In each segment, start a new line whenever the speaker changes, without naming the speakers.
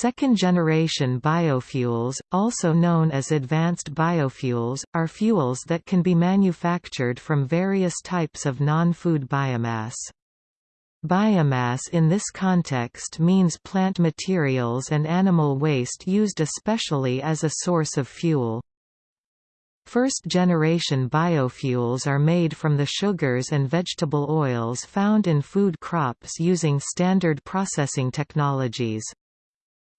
Second-generation biofuels, also known as advanced biofuels, are fuels that can be manufactured from various types of non-food biomass. Biomass in this context means plant materials and animal waste used especially as a source of fuel. First-generation biofuels are made from the sugars and vegetable oils found in food crops using standard processing technologies.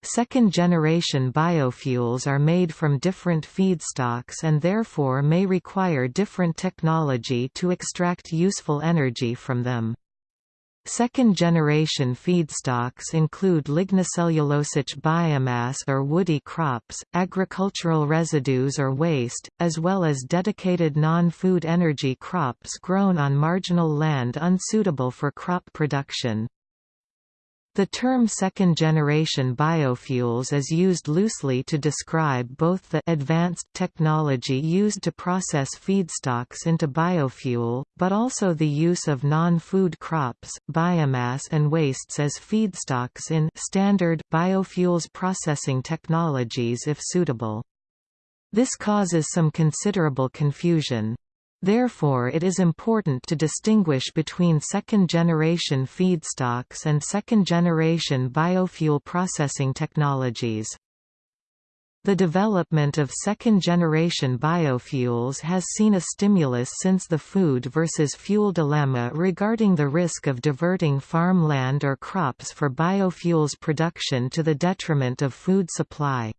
Second-generation biofuels are made from different feedstocks and therefore may require different technology to extract useful energy from them. Second-generation feedstocks include lignocellulosic biomass or woody crops, agricultural residues or waste, as well as dedicated non-food energy crops grown on marginal land unsuitable for crop production. The term second-generation biofuels is used loosely to describe both the advanced technology used to process feedstocks into biofuel, but also the use of non-food crops, biomass and wastes as feedstocks in standard biofuels processing technologies if suitable. This causes some considerable confusion. Therefore it is important to distinguish between second-generation feedstocks and second-generation biofuel processing technologies. The development of second-generation biofuels has seen a stimulus since the food versus fuel dilemma regarding the risk of diverting farmland or crops for biofuels production to the detriment of food supply.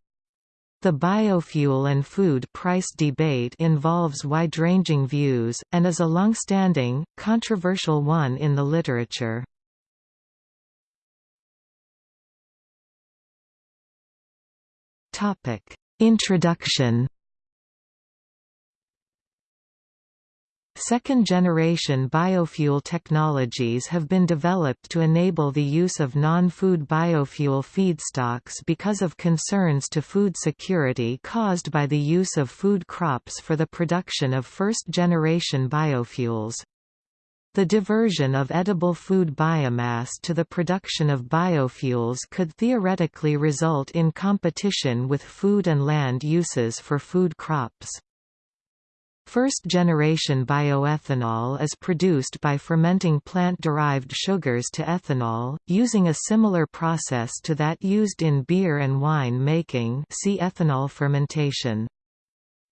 The biofuel and food price debate involves wide-ranging views, and is a long-standing, controversial one in the literature. Introduction Second-generation biofuel technologies have been developed to enable the use of non-food biofuel feedstocks because of concerns to food security caused by the use of food crops for the production of first-generation biofuels. The diversion of edible food biomass to the production of biofuels could theoretically result in competition with food and land uses for food crops. First-generation bioethanol is produced by fermenting plant-derived sugars to ethanol, using a similar process to that used in beer and wine making see ethanol fermentation.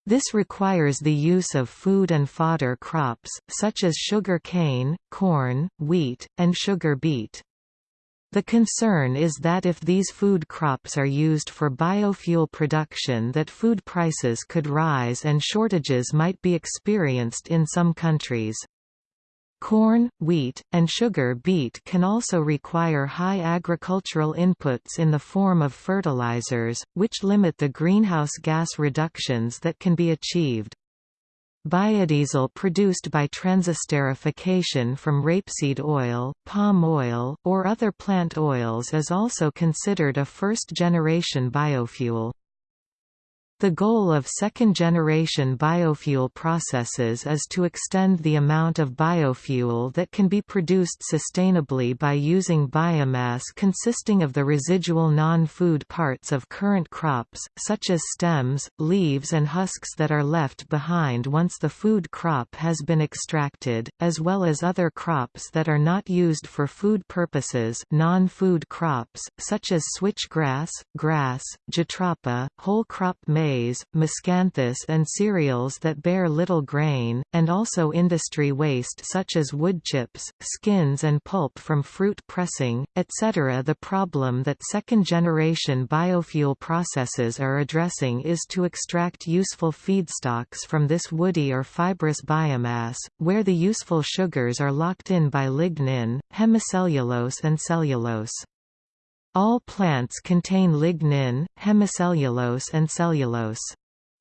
This requires the use of food and fodder crops, such as sugar cane, corn, wheat, and sugar beet. The concern is that if these food crops are used for biofuel production that food prices could rise and shortages might be experienced in some countries. Corn, wheat, and sugar beet can also require high agricultural inputs in the form of fertilizers, which limit the greenhouse gas reductions that can be achieved. Biodiesel produced by transesterification from rapeseed oil, palm oil, or other plant oils is also considered a first-generation biofuel. The goal of second-generation biofuel processes is to extend the amount of biofuel that can be produced sustainably by using biomass consisting of the residual non-food parts of current crops, such as stems, leaves and husks that are left behind once the food crop has been extracted, as well as other crops that are not used for food purposes non-food crops, such as switchgrass, grass, jatropha, whole crop maize maize, miscanthus and cereals that bear little grain, and also industry waste such as wood chips, skins and pulp from fruit pressing, etc. The problem that second-generation biofuel processes are addressing is to extract useful feedstocks from this woody or fibrous biomass, where the useful sugars are locked in by lignin, hemicellulose and cellulose. All plants contain lignin, hemicellulose and cellulose.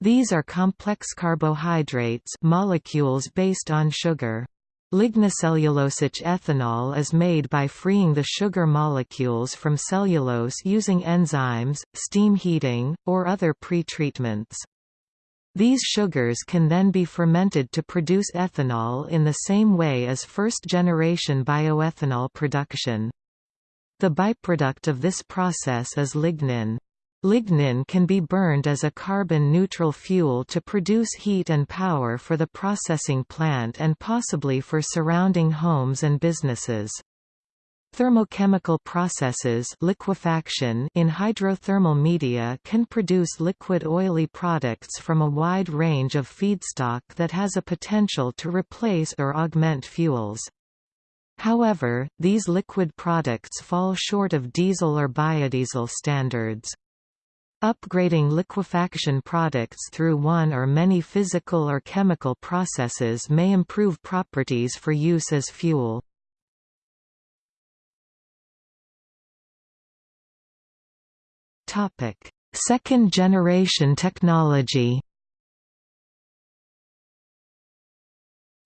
These are complex carbohydrates molecules based on sugar. Lignocellulosic ethanol is made by freeing the sugar molecules from cellulose using enzymes, steam heating, or other pretreatments. These sugars can then be fermented to produce ethanol in the same way as first-generation bioethanol production. The byproduct of this process is lignin. Lignin can be burned as a carbon-neutral fuel to produce heat and power for the processing plant and possibly for surrounding homes and businesses. Thermochemical processes liquefaction in hydrothermal media can produce liquid oily products from a wide range of feedstock that has a potential to replace or augment fuels. However, these liquid products fall short of diesel or biodiesel standards. Upgrading liquefaction products through one or many physical or chemical processes may improve properties for use as fuel. Second generation technology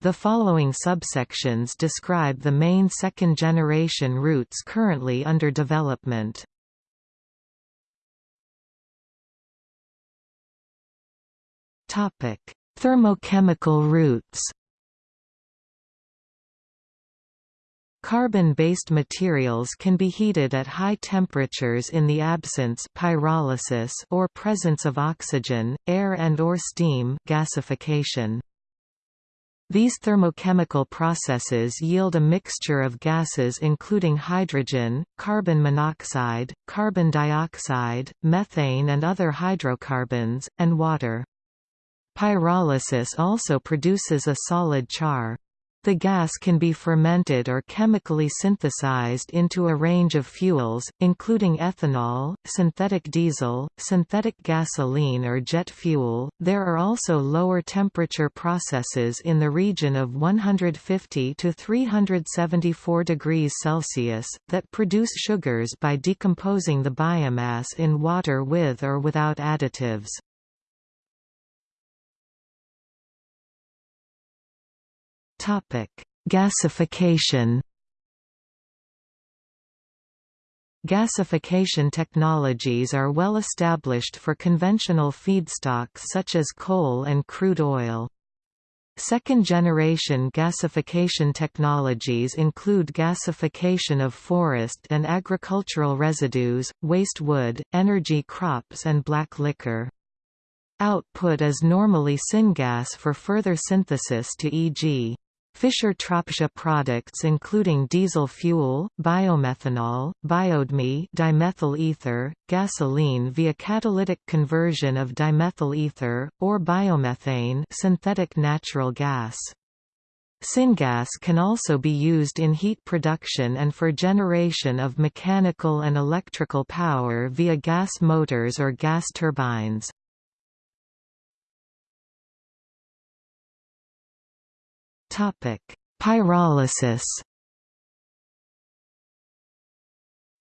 The following subsections describe the main second-generation routes currently under development. Topic: Thermochemical routes. Carbon-based materials can be heated at high temperatures in the absence pyrolysis or presence of oxygen, air and or steam gasification. These thermochemical processes yield a mixture of gases including hydrogen, carbon monoxide, carbon dioxide, methane and other hydrocarbons, and water. Pyrolysis also produces a solid char. The gas can be fermented or chemically synthesized into a range of fuels, including ethanol, synthetic diesel, synthetic gasoline or jet fuel. There are also lower temperature processes in the region of 150 to 374 degrees Celsius that produce sugars by decomposing the biomass in water with or without additives. Topic: Gasification. Gasification technologies are well established for conventional feedstocks such as coal and crude oil. Second-generation gasification technologies include gasification of forest and agricultural residues, waste wood, energy crops and black liquor. Output is normally syngas for further synthesis to e.g. Fischer-Tropsch products including diesel fuel, biomethanol, biodme dimethyl ether, gasoline via catalytic conversion of dimethyl ether, or biomethane synthetic natural gas. Syngas can also be used in heat production and for generation of mechanical and electrical power via gas motors or gas turbines. Pyrolysis.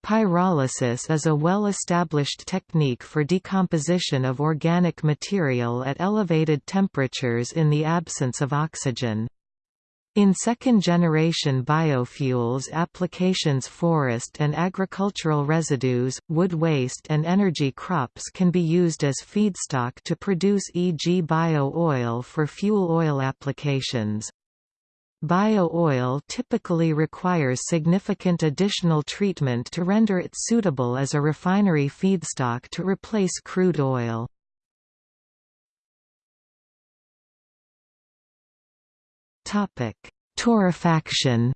Pyrolysis is a well-established technique for decomposition of organic material at elevated temperatures in the absence of oxygen. In second-generation biofuels applications forest and agricultural residues, wood waste and energy crops can be used as feedstock to produce e.g. bio-oil for fuel oil applications. Bio-oil typically requires significant additional treatment to render it suitable as a refinery feedstock to replace crude oil. Torrefaction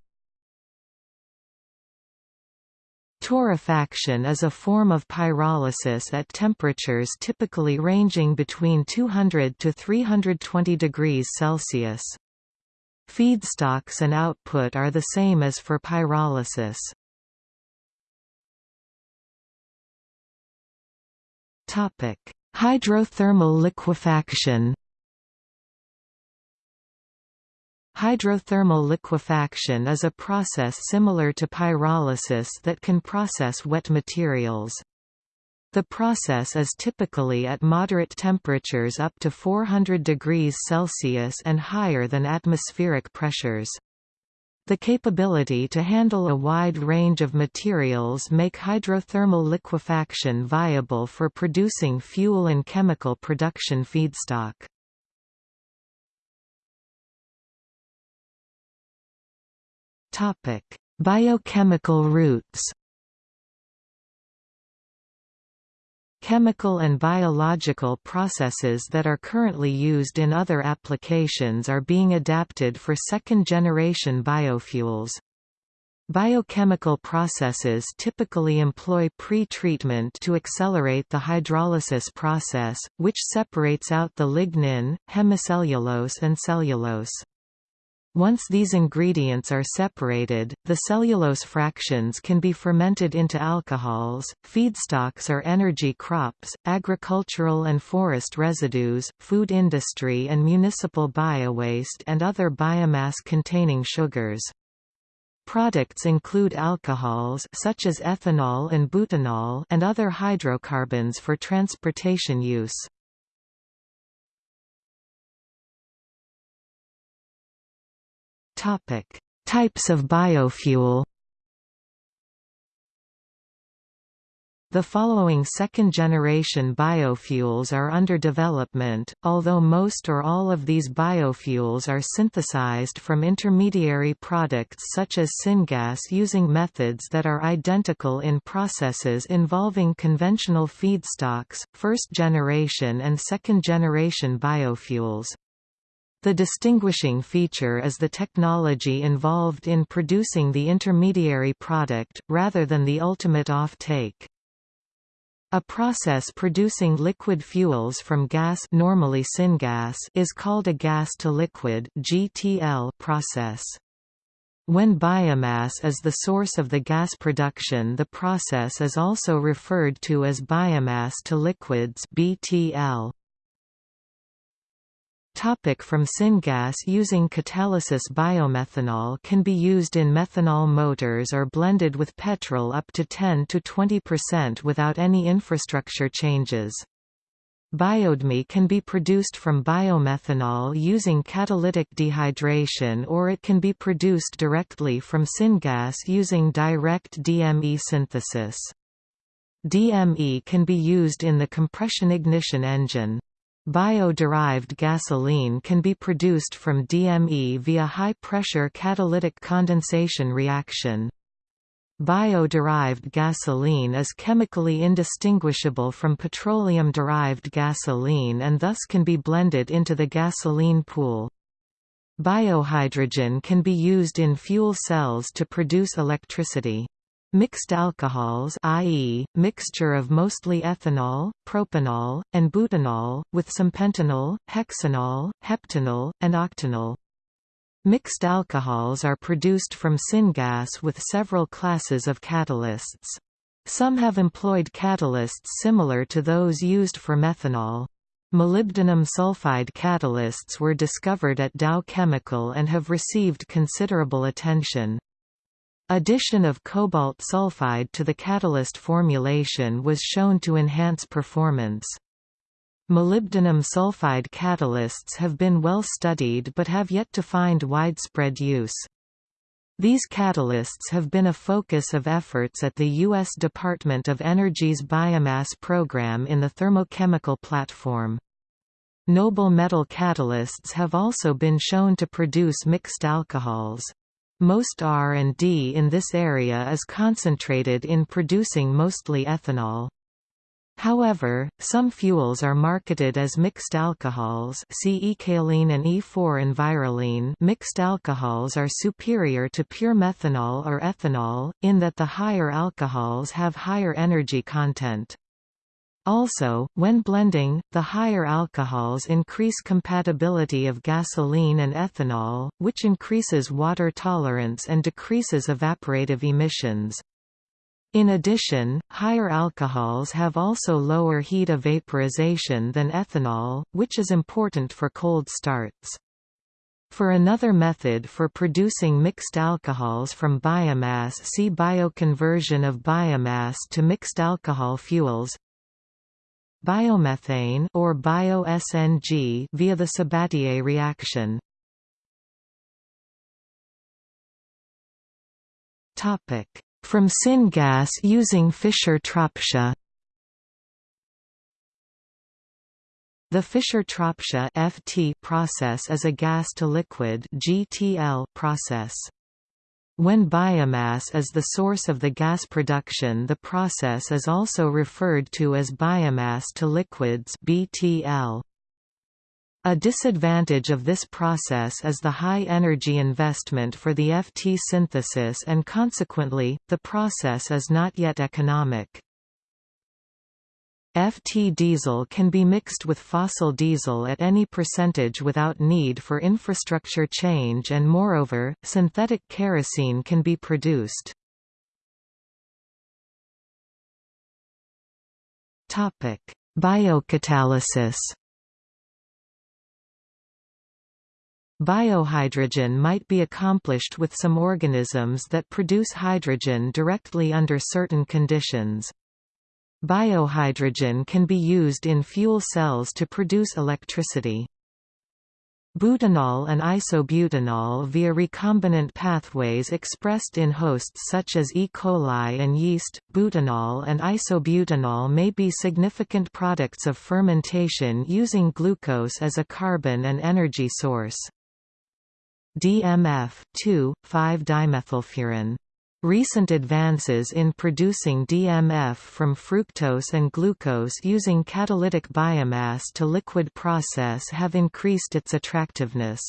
Torrefaction is a form of pyrolysis at temperatures typically ranging between 200 to 320 degrees Celsius. Feedstocks and output are the same as for pyrolysis. Topic: Hydrothermal liquefaction. Hydrothermal liquefaction is a process similar to pyrolysis that can process wet materials. The process is typically at moderate temperatures up to 400 degrees Celsius and higher than atmospheric pressures. The capability to handle a wide range of materials make hydrothermal liquefaction viable for producing fuel and chemical production feedstock. Biochemical routes Chemical and biological processes that are currently used in other applications are being adapted for second-generation biofuels. Biochemical processes typically employ pre-treatment to accelerate the hydrolysis process, which separates out the lignin, hemicellulose and cellulose. Once these ingredients are separated, the cellulose fractions can be fermented into alcohols. Feedstocks are energy crops, agricultural and forest residues, food industry and municipal biowaste and other biomass-containing sugars. Products include alcohols such as ethanol and butanol and other hydrocarbons for transportation use. Topic: Types of biofuel The following second-generation biofuels are under development, although most or all of these biofuels are synthesized from intermediary products such as syngas using methods that are identical in processes involving conventional feedstocks, first-generation and second-generation biofuels. The distinguishing feature is the technology involved in producing the intermediary product, rather than the ultimate off-take. A process producing liquid fuels from gas normally syngas is called a gas-to-liquid process. When biomass is the source of the gas production the process is also referred to as biomass to liquids BTL. Topic from syngas using catalysis Biomethanol can be used in methanol motors or blended with petrol up to 10–20% without any infrastructure changes. Biodme can be produced from biomethanol using catalytic dehydration or it can be produced directly from syngas using direct DME synthesis. DME can be used in the compression ignition engine. Bio-derived gasoline can be produced from DME via high-pressure catalytic condensation reaction. Bio-derived gasoline is chemically indistinguishable from petroleum-derived gasoline and thus can be blended into the gasoline pool. Biohydrogen can be used in fuel cells to produce electricity. Mixed alcohols i.e., mixture of mostly ethanol, propanol, and butanol, with some pentanol, hexanol, heptanol, and octanol. Mixed alcohols are produced from syngas with several classes of catalysts. Some have employed catalysts similar to those used for methanol. Molybdenum sulfide catalysts were discovered at Dow Chemical and have received considerable attention. Addition of cobalt sulfide to the catalyst formulation was shown to enhance performance. Molybdenum sulfide catalysts have been well studied but have yet to find widespread use. These catalysts have been a focus of efforts at the U.S. Department of Energy's biomass program in the thermochemical platform. Noble metal catalysts have also been shown to produce mixed alcohols. Most R&D in this area is concentrated in producing mostly ethanol. However, some fuels are marketed as mixed alcohols see Ecalene and E4-Envirolene mixed alcohols are superior to pure methanol or ethanol, in that the higher alcohols have higher energy content. Also, when blending, the higher alcohols increase compatibility of gasoline and ethanol, which increases water tolerance and decreases evaporative emissions. In addition, higher alcohols have also lower heat evaporization than ethanol, which is important for cold starts. For another method for producing mixed alcohols from biomass see bioconversion of biomass to mixed alcohol fuels biomethane or bio-SNG via the Sabatier reaction. Topic: From syngas using Fischer-Tropsch. The Fischer-Tropsch process is a gas-to-liquid process. When biomass is the source of the gas production the process is also referred to as biomass to liquids BTL. A disadvantage of this process is the high energy investment for the FT synthesis and consequently, the process is not yet economic. FT diesel can be mixed with fossil diesel at any percentage without need for infrastructure change and moreover, synthetic kerosene can be produced. Biocatalysis Biohydrogen might be accomplished with some organisms that produce hydrogen directly under certain conditions. Biohydrogen can be used in fuel cells to produce electricity. Butanol and isobutanol via recombinant pathways expressed in hosts such as E. coli and yeast. Butanol and isobutanol may be significant products of fermentation using glucose as a carbon and energy source. DMF 2,5-dimethylfuran Recent advances in producing DMF from fructose and glucose using catalytic biomass to liquid process have increased its attractiveness.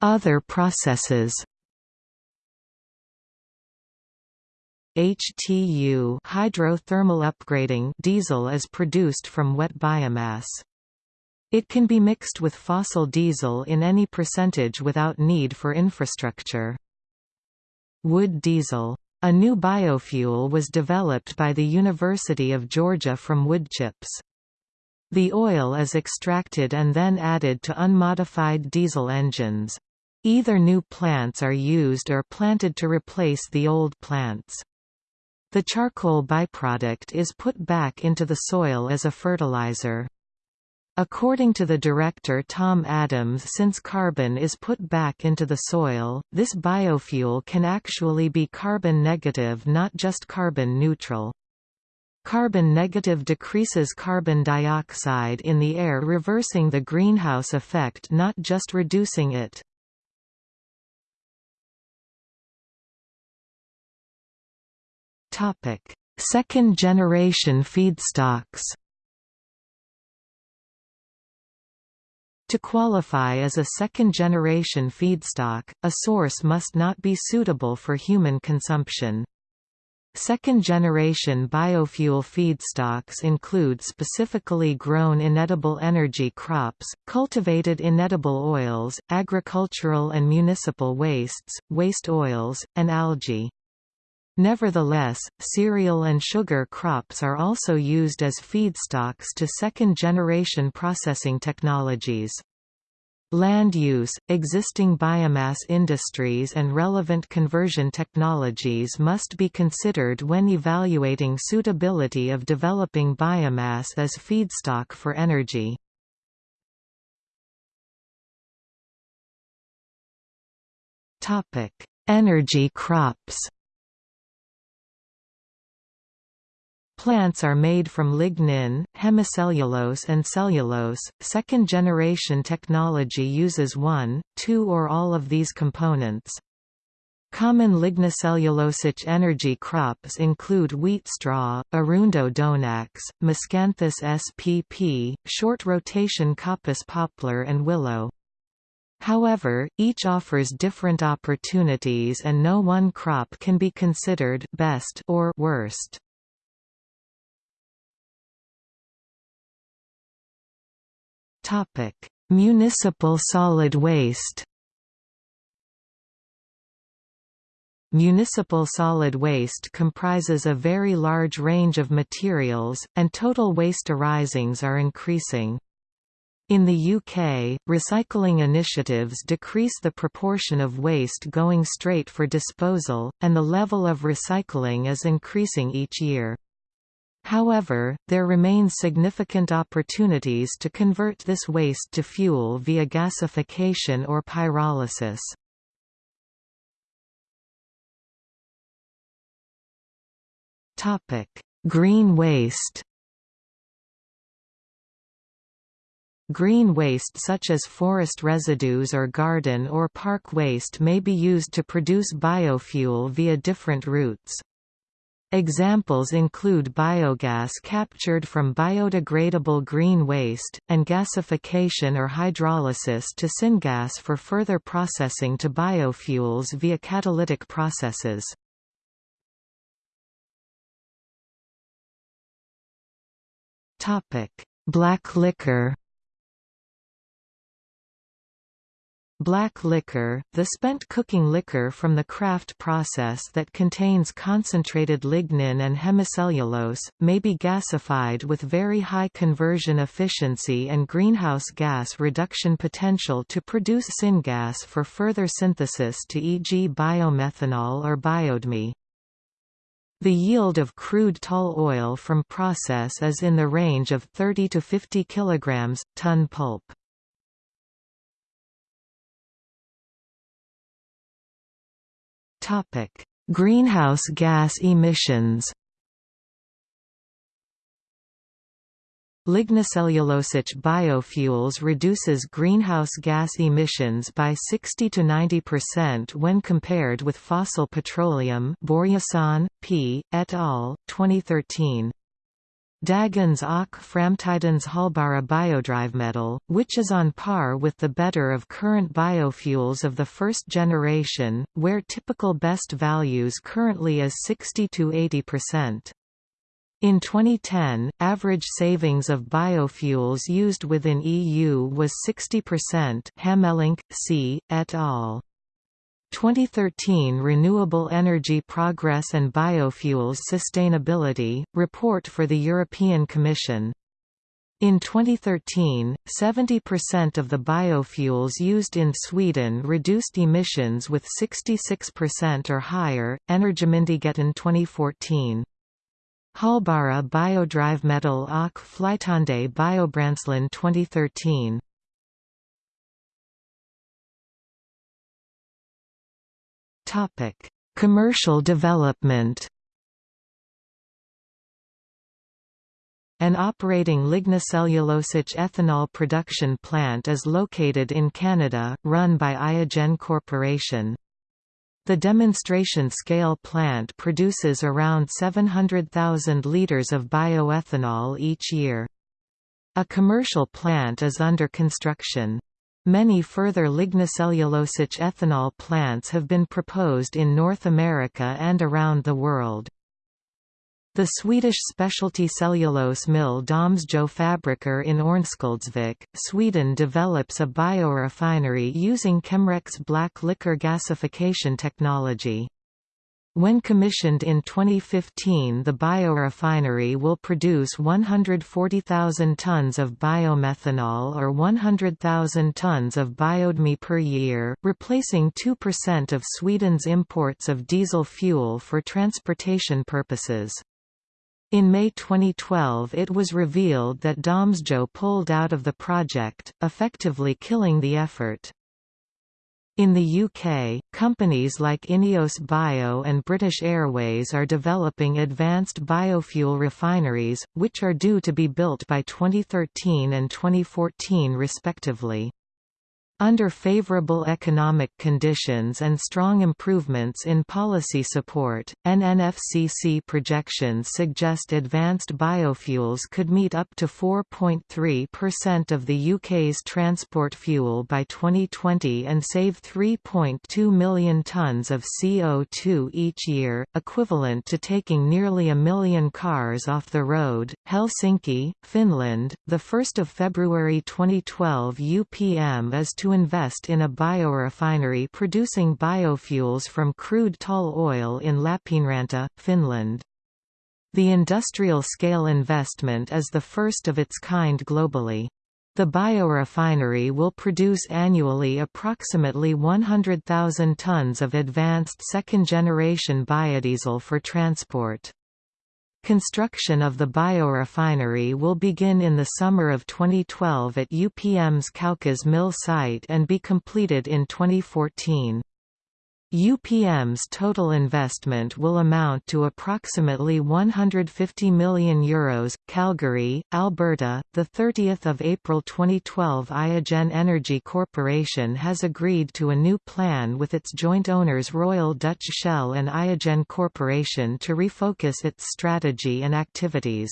Other processes HTU hydrothermal upgrading diesel is produced from wet biomass. It can be mixed with fossil diesel in any percentage without need for infrastructure. Wood diesel. A new biofuel was developed by the University of Georgia from wood chips. The oil is extracted and then added to unmodified diesel engines. Either new plants are used or planted to replace the old plants. The charcoal byproduct is put back into the soil as a fertilizer. According to the director Tom Adams since carbon is put back into the soil, this biofuel can actually be carbon negative not just carbon neutral. Carbon negative decreases carbon dioxide in the air reversing the greenhouse effect not just reducing it. Second generation feedstocks To qualify as a second-generation feedstock, a source must not be suitable for human consumption. Second-generation biofuel feedstocks include specifically grown inedible energy crops, cultivated inedible oils, agricultural and municipal wastes, waste oils, and algae. Nevertheless, cereal and sugar crops are also used as feedstocks to second-generation processing technologies. Land use, existing biomass industries and relevant conversion technologies must be considered when evaluating suitability of developing biomass as feedstock for energy. Energy crops Plants are made from lignin, hemicellulose and cellulose. Second generation technology uses one, two or all of these components. Common lignocellulosic energy crops include wheat straw, Arundo-donax, Miscanthus spp, short rotation coppice poplar and willow. However, each offers different opportunities and no one crop can be considered best or worst.
Topic: Municipal solid waste.
Municipal solid waste comprises a very large range of materials, and total waste arisings are increasing. In the UK, recycling initiatives decrease the proportion of waste going straight for disposal, and the level of recycling is increasing each year. However, there remain significant opportunities to convert this waste to fuel via gasification or pyrolysis. Green waste Green waste such as forest residues or garden or park waste may be used to produce biofuel via different routes. Examples include biogas captured from biodegradable green waste, and gasification or hydrolysis to syngas for further processing to biofuels via catalytic processes. Black liquor Black liquor, the spent cooking liquor from the kraft process that contains concentrated lignin and hemicellulose, may be gasified with very high conversion efficiency and greenhouse gas reduction potential to produce syngas for further synthesis to e.g. biomethanol or biodme. The yield of crude tall oil from process is in the range of 30 to 50 kg, ton pulp. Topic: Greenhouse gas emissions. Lignocellulosic biofuels reduces greenhouse gas emissions by 60 to 90% when compared with fossil petroleum Borjesson, P. et al., 2013. Dagens och framtidens hållbara biodrivmedel, which is on par with the better of current biofuels of the first generation, where typical best values currently is 60–80%. In 2010, average savings of biofuels used within EU was 60% Hamelink, C. et al. 2013 Renewable Energy Progress and Biofuels Sustainability, report for the European Commission. In 2013, 70% of the biofuels used in Sweden reduced emissions with 66% or higher, Energimyndigheten 2014. Halbara Hållbara biodrivmedel och flytande biobränslen 2013 Commercial development. An operating lignocellulosic ethanol production plant is located in Canada, run by Iogen Corporation. The demonstration scale plant produces around 700,000 litres of bioethanol each year. A commercial plant is under construction. Many further lignocellulosic ethanol plants have been proposed in North America and around the world. The Swedish specialty cellulose mill Domsjö Fabriker in Örnsköldsvik, Sweden develops a biorefinery using Chemrec black liquor gasification technology. When commissioned in 2015 the biorefinery will produce 140,000 tons of biomethanol or 100,000 tons of biodme per year, replacing 2% of Sweden's imports of diesel fuel for transportation purposes. In May 2012 it was revealed that Domsjö pulled out of the project, effectively killing the effort. In the UK, companies like Ineos Bio and British Airways are developing advanced biofuel refineries, which are due to be built by 2013 and 2014 respectively. Under favorable economic conditions and strong improvements in policy support, NNFCC projections suggest advanced biofuels could meet up to 4.3% of the UK's transport fuel by 2020 and save 3.2 million tonnes of CO2 each year, equivalent to taking nearly a million cars off the road. Helsinki, Finland, 1 February 2012 UPM is to invest in a biorefinery producing biofuels from crude tall oil in Lappeenranta, Finland. The industrial-scale investment is the first of its kind globally. The biorefinery will produce annually approximately 100,000 tons of advanced second-generation biodiesel for transport. Construction of the biorefinery will begin in the summer of 2012 at UPM's Kaukas mill site and be completed in 2014. UPM's total investment will amount to approximately 150 million euros. Calgary, Alberta. The 30th of April 2012, Iogen Energy Corporation has agreed to a new plan with its joint owners Royal Dutch Shell and Iogen Corporation to refocus its strategy and activities.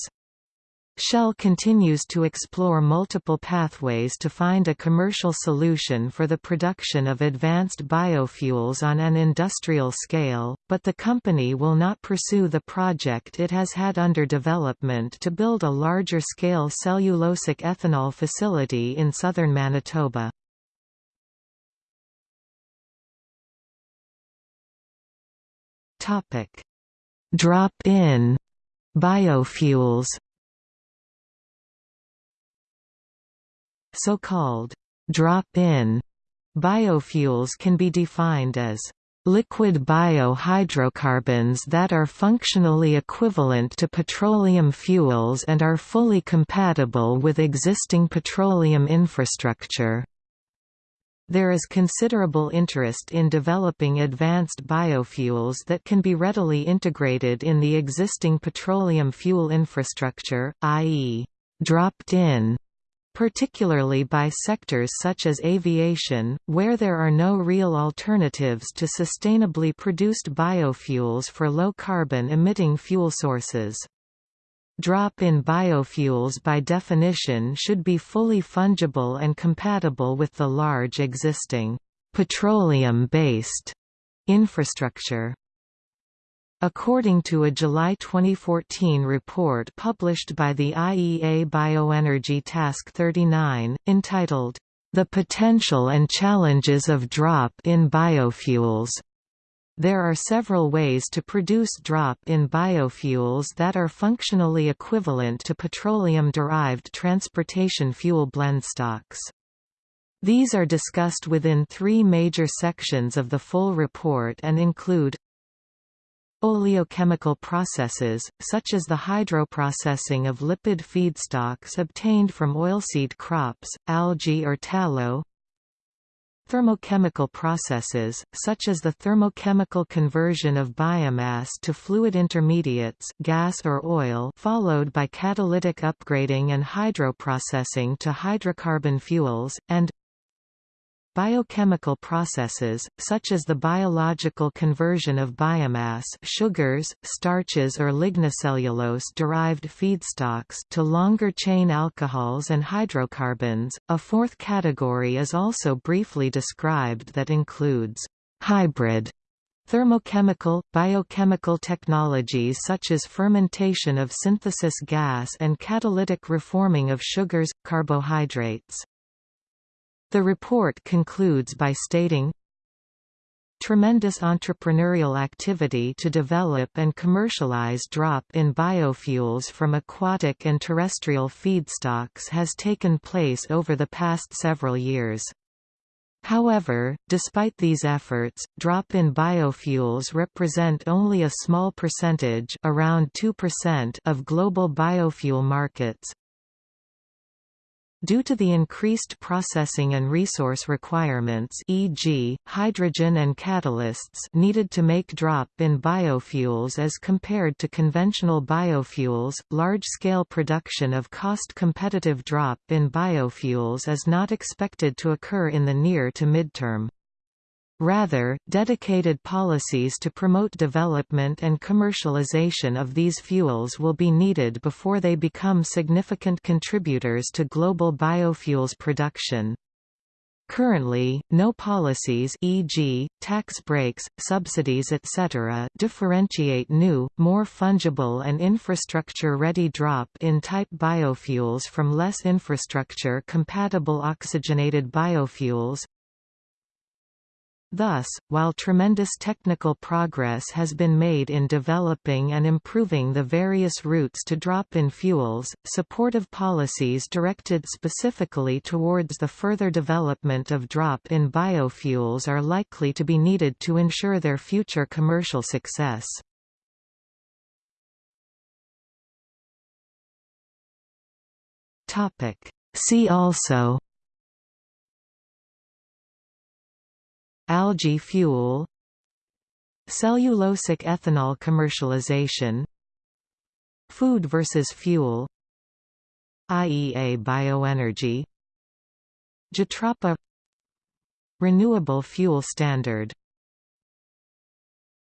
Shell continues to explore multiple pathways to find a commercial solution for the production of advanced biofuels on an industrial scale, but the company will not pursue the project it has had under development to build a larger-scale cellulosic ethanol facility in southern Manitoba. Drop-in biofuels So-called drop-in biofuels can be defined as liquid biohydrocarbons that are functionally equivalent to petroleum fuels and are fully compatible with existing petroleum infrastructure. There is considerable interest in developing advanced biofuels that can be readily integrated in the existing petroleum fuel infrastructure, i.e., dropped in particularly by sectors such as aviation, where there are no real alternatives to sustainably produced biofuels for low-carbon emitting fuel sources. Drop-in biofuels by definition should be fully fungible and compatible with the large existing petroleum-based infrastructure. According to a July 2014 report published by the IEA Bioenergy Task 39, entitled, The Potential and Challenges of Drop-in Biofuels, there are several ways to produce drop-in biofuels that are functionally equivalent to petroleum-derived transportation fuel blendstocks. These are discussed within three major sections of the full report and include Oleochemical processes, such as the hydroprocessing of lipid feedstocks obtained from oilseed crops, algae or tallow. Thermochemical processes, such as the thermochemical conversion of biomass to fluid intermediates gas or oil followed by catalytic upgrading and hydroprocessing to hydrocarbon fuels, and Biochemical processes, such as the biological conversion of biomass sugars, starches or lignocellulose-derived feedstocks to longer-chain alcohols and hydrocarbons. A fourth category is also briefly described that includes hybrid Thermochemical, biochemical technologies such as fermentation of synthesis gas and catalytic reforming of sugars, carbohydrates. The report concludes by stating, Tremendous entrepreneurial activity to develop and commercialize drop-in biofuels from aquatic and terrestrial feedstocks has taken place over the past several years. However, despite these efforts, drop-in biofuels represent only a small percentage around 2% of global biofuel markets, Due to the increased processing and resource requirements e.g., hydrogen and catalysts needed to make drop-in biofuels as compared to conventional biofuels, large-scale production of cost-competitive drop-in biofuels is not expected to occur in the near to midterm. Rather, dedicated policies to promote development and commercialization of these fuels will be needed before they become significant contributors to global biofuels production. Currently, no policies e.g., tax breaks, subsidies etc. differentiate new, more fungible and infrastructure-ready drop-in type biofuels from less infrastructure-compatible oxygenated biofuels, Thus, while tremendous technical progress has been made in developing and improving the various routes to drop-in fuels, supportive policies directed specifically towards the further development of drop-in biofuels are likely to be needed to ensure their future commercial success. See also Algae fuel Cellulosic ethanol commercialization Food versus fuel IEA Bioenergy Jatropha Renewable Fuel Standard